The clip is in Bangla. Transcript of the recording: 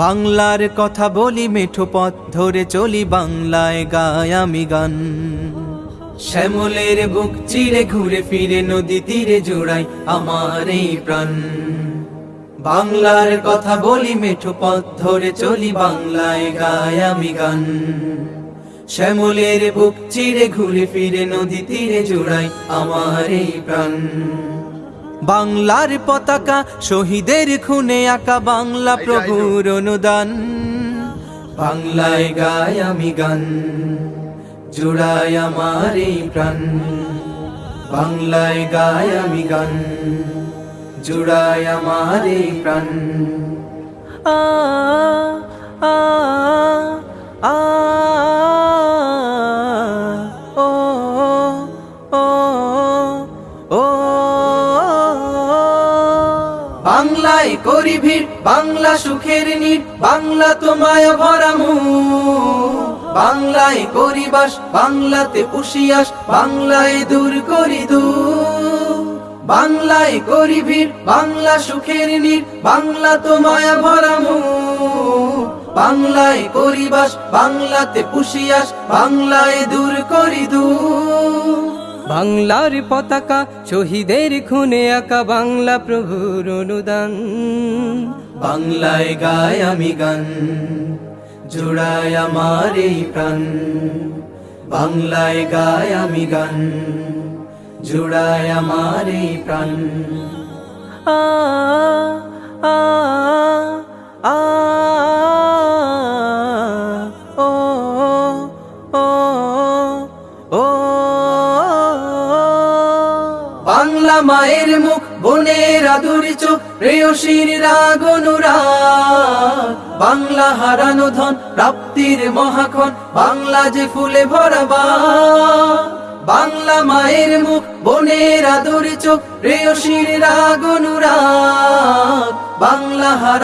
বাংলার কথা বলি মেঠো পথ ধরে চলি বাংলায় গায় আমি গান। শ্যামলের বুক চিরে ঘুরে ফিরে নদী তীরে জোড়াই আমার এই প্রাণ। বাংলার কথা বলি মেঠো পথ ধরে চলি বাংলায় গায় আমি গান। শ্যামলের বুক চিরে ঘুরে ফিরে নদী তীরে জোড়াই আমার এই প্রাণ। বাংলার পতাকা শহীদের খুনে আঁকা বাংলা প্রভুর অনুদান। বাংলায় গায় আমি গান জোড়ায় আমার এই প্রাণ। বাংলায় গায় আমি গান জোড়ায় আমার এই প্রাণ। আ আ আ ও ও ও। বাংলায় করি ভিড় বাংলা সুখের নীড় বাংলা তোমায় ভরামু। বাংলায় করি বাস বাংলাতে পুষিয়াস, বাংলায় দূর করি দূর বাংলায় করি ভিড় বাংলা সুখের নীড় বাংলা তোমায় ভরামু। বাংলায় করি বাস বাংলাতে পুষিয়াস, বাংলায় দূর করি দূর বাংলার পতাকা শহীদের খুনে আঁকা বাংলা প্রভুর অনুদান। বাংলায় গায় আমি গান জোড়ায় আমার এই প্রাণ। বাংলায় গায় আমি গান জোড়ায় আমার এই প্রাণ। আ আ আ ও ও ও। বাংলা মায়ের মুখ, বনের আদুর চোখ, প্রেয়সীর রাগ বাংলা হারানো ধন, প্রাপ্তির মহাক্ষণ, বাংলা যে ফুলে ভরাবা বাংলা মায়ের মুখ, বনের আদুর চোখ, প্রেয়সীর রাগ বাংলা হারা